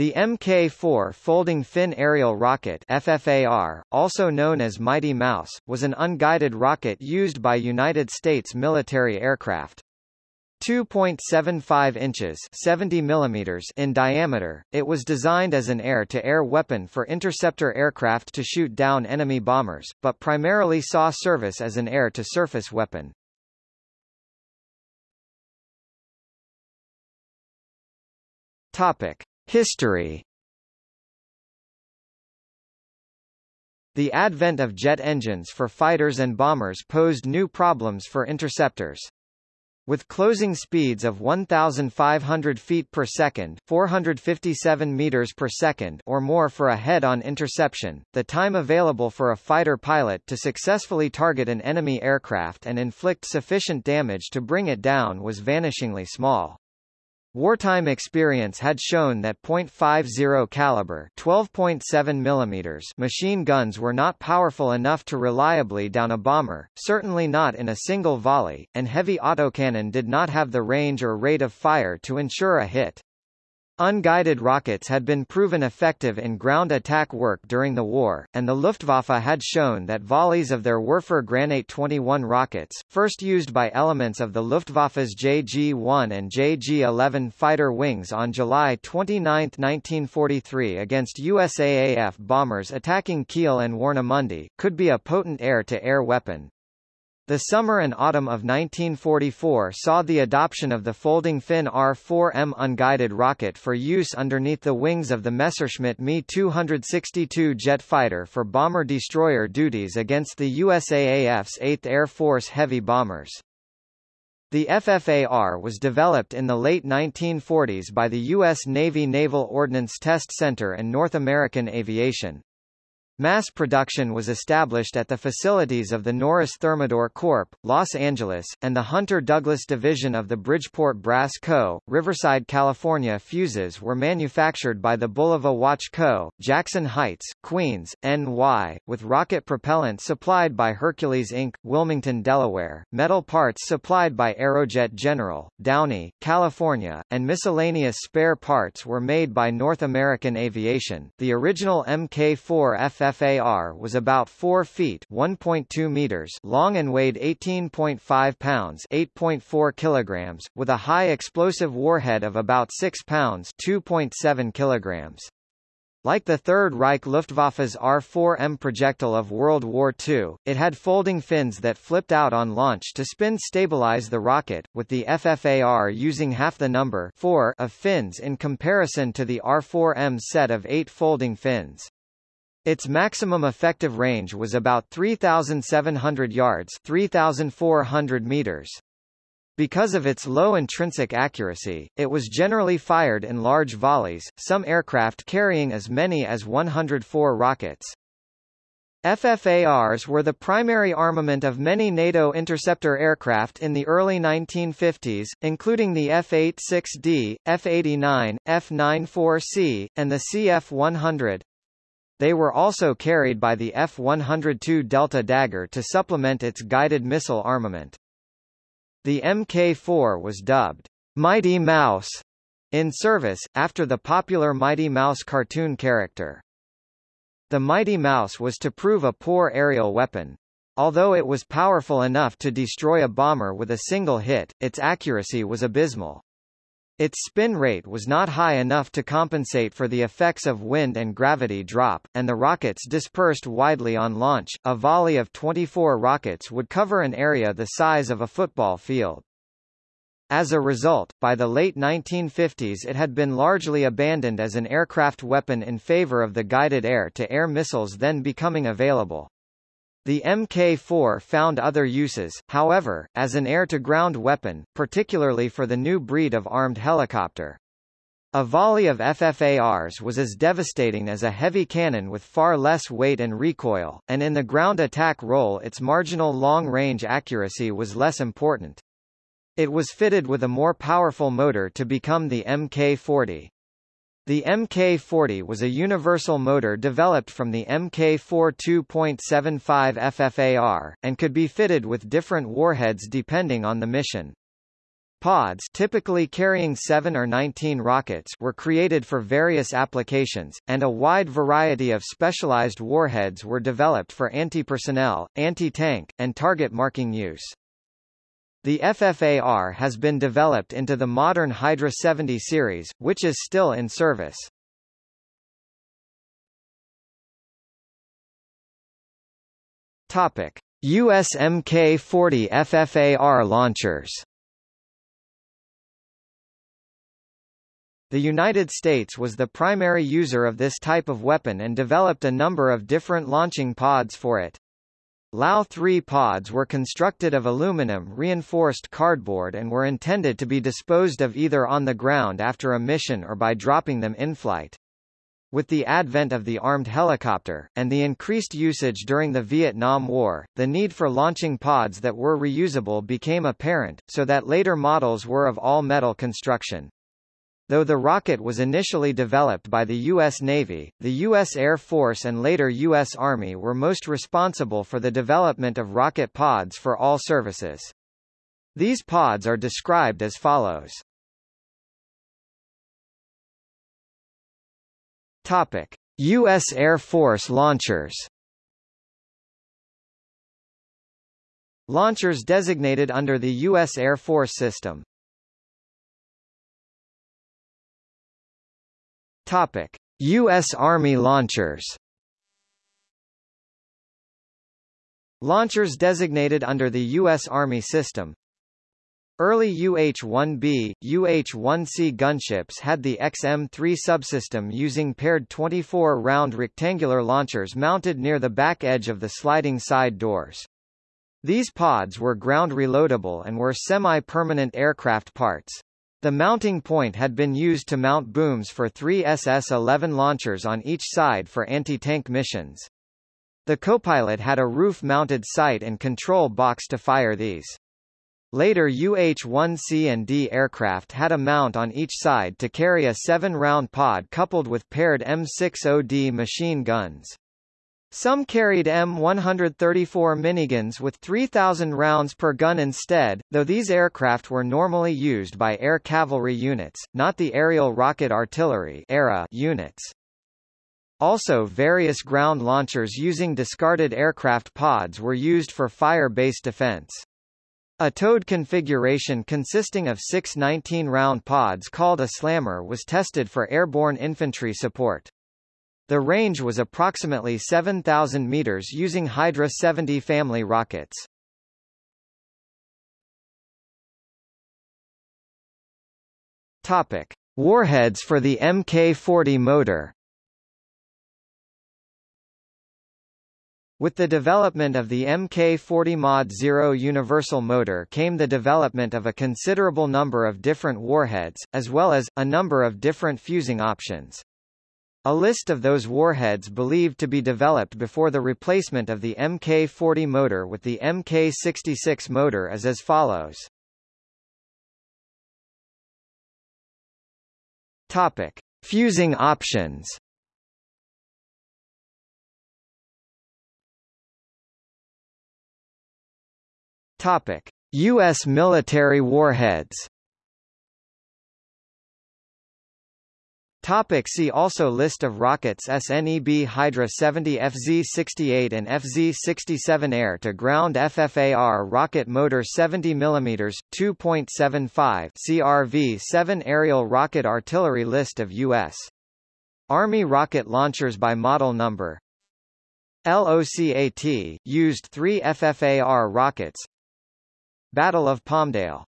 The Mk-4 Folding Fin Aerial Rocket FFAR, also known as Mighty Mouse, was an unguided rocket used by United States military aircraft. 2.75 inches 70 millimeters in diameter, it was designed as an air-to-air -air weapon for interceptor aircraft to shoot down enemy bombers, but primarily saw service as an air-to-surface weapon. Topic. History The advent of jet engines for fighters and bombers posed new problems for interceptors. With closing speeds of 1,500 feet per second 457 meters per second or more for a head-on interception, the time available for a fighter pilot to successfully target an enemy aircraft and inflict sufficient damage to bring it down was vanishingly small. Wartime experience had shown that .50 caliber 12.7 mm machine guns were not powerful enough to reliably down a bomber, certainly not in a single volley, and heavy autocannon did not have the range or rate of fire to ensure a hit. Unguided rockets had been proven effective in ground attack work during the war, and the Luftwaffe had shown that volleys of their Werfer Granate 21 rockets, first used by elements of the Luftwaffe's JG-1 and JG-11 fighter wings on July 29, 1943 against USAAF bombers attacking Kiel and Warnemünde, could be a potent air-to-air -air weapon. The summer and autumn of 1944 saw the adoption of the folding fin R-4M unguided rocket for use underneath the wings of the Messerschmitt Me 262 jet fighter for bomber-destroyer duties against the USAAF's 8th Air Force heavy bombers. The FFAR was developed in the late 1940s by the U.S. Navy Naval Ordnance Test Center and North American Aviation. Mass production was established at the facilities of the Norris Thermador Corp., Los Angeles, and the Hunter Douglas Division of the Bridgeport Brass Co., Riverside, California. Fuses were manufactured by the Bulova Watch Co., Jackson Heights, Queens, NY, with rocket propellant supplied by Hercules Inc., Wilmington, Delaware, metal parts supplied by Aerojet General, Downey, California, and miscellaneous spare parts were made by North American Aviation. The original Mk4 FF FFAR was about 4 feet 1.2 meters long and weighed 18.5 pounds 8.4 kilograms, with a high explosive warhead of about 6 pounds 2.7 kilograms. Like the Third Reich Luftwaffe's R-4M projectile of World War II, it had folding fins that flipped out on launch to spin stabilize the rocket, with the FFAR using half the number 4 of fins in comparison to the R-4M set of 8 folding fins. Its maximum effective range was about 3,700 yards 3,400 meters. Because of its low intrinsic accuracy, it was generally fired in large volleys, some aircraft carrying as many as 104 rockets. FFARs were the primary armament of many NATO interceptor aircraft in the early 1950s, including the F-86D, F-89, F-94C, and the CF-100. They were also carried by the F-102 Delta Dagger to supplement its guided missile armament. The Mk-4 was dubbed Mighty Mouse in service, after the popular Mighty Mouse cartoon character. The Mighty Mouse was to prove a poor aerial weapon. Although it was powerful enough to destroy a bomber with a single hit, its accuracy was abysmal. Its spin rate was not high enough to compensate for the effects of wind and gravity drop, and the rockets dispersed widely on launch. A volley of 24 rockets would cover an area the size of a football field. As a result, by the late 1950s it had been largely abandoned as an aircraft weapon in favor of the guided air-to-air -air missiles then becoming available. The Mk4 found other uses, however, as an air-to-ground weapon, particularly for the new breed of armed helicopter. A volley of FFARs was as devastating as a heavy cannon with far less weight and recoil, and in the ground attack role its marginal long-range accuracy was less important. It was fitted with a more powerful motor to become the Mk40. The Mk40 was a universal motor developed from the Mk4 2.75 FFAR, and could be fitted with different warheads depending on the mission. Pods typically carrying 7 or 19 rockets were created for various applications, and a wide variety of specialized warheads were developed for anti-personnel, anti-tank, and target marking use. The FFAR has been developed into the modern Hydra 70 series, which is still in service. Topic: US Mk-40 FFAR launchers The United States was the primary user of this type of weapon and developed a number of different launching pods for it. LAU-3 pods were constructed of aluminum reinforced cardboard and were intended to be disposed of either on the ground after a mission or by dropping them in flight. With the advent of the armed helicopter, and the increased usage during the Vietnam War, the need for launching pods that were reusable became apparent, so that later models were of all-metal construction. Though the rocket was initially developed by the U.S. Navy, the U.S. Air Force and later U.S. Army were most responsible for the development of rocket pods for all services. These pods are described as follows. Topic: U.S. Air Force launchers Launchers designated under the U.S. Air Force system Topic: U.S. Army launchers. Launchers designated under the U.S. Army system. Early UH-1B, UH-1C gunships had the XM-3 subsystem using paired 24-round rectangular launchers mounted near the back edge of the sliding side doors. These pods were ground reloadable and were semi-permanent aircraft parts. The mounting point had been used to mount booms for three SS-11 launchers on each side for anti-tank missions. The copilot had a roof-mounted sight and control box to fire these. Later UH-1C and D aircraft had a mount on each side to carry a seven-round pod coupled with paired M60D machine guns. Some carried M134 miniguns with 3,000 rounds per gun instead, though these aircraft were normally used by air cavalry units, not the aerial rocket artillery (ARA) units. Also various ground launchers using discarded aircraft pods were used for fire-based defense. A towed configuration consisting of six 19-round pods called a slammer was tested for airborne infantry support. The range was approximately 7,000 meters using Hydra 70 family rockets. Topic: Warheads for the Mk-40 motor. With the development of the Mk-40 Mod 0 universal motor came the development of a considerable number of different warheads, as well as, a number of different fusing options. A list of those warheads believed to be developed before the replacement of the Mk-40 motor with the Mk-66 motor is as follows. Topic: Fusing options. Topic: US military warheads. Topic see also List of rockets SNEB Hydra 70 FZ-68 and FZ-67 Air-to-ground FFAR rocket motor 70 mm, 2.75 CRV-7 aerial rocket artillery List of U.S. Army rocket launchers by model number LOCAT, used three FFAR rockets Battle of Palmdale